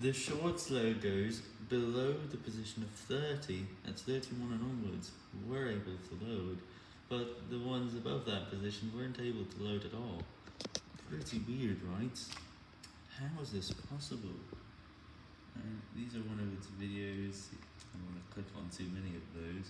the shorts logos below the position of 30, at 31 and onwards, were able to load, but the ones above that position weren't able to load at all. Pretty weird, right? How is this possible? Uh, these are one of its videos. I'm going to click on too many of those.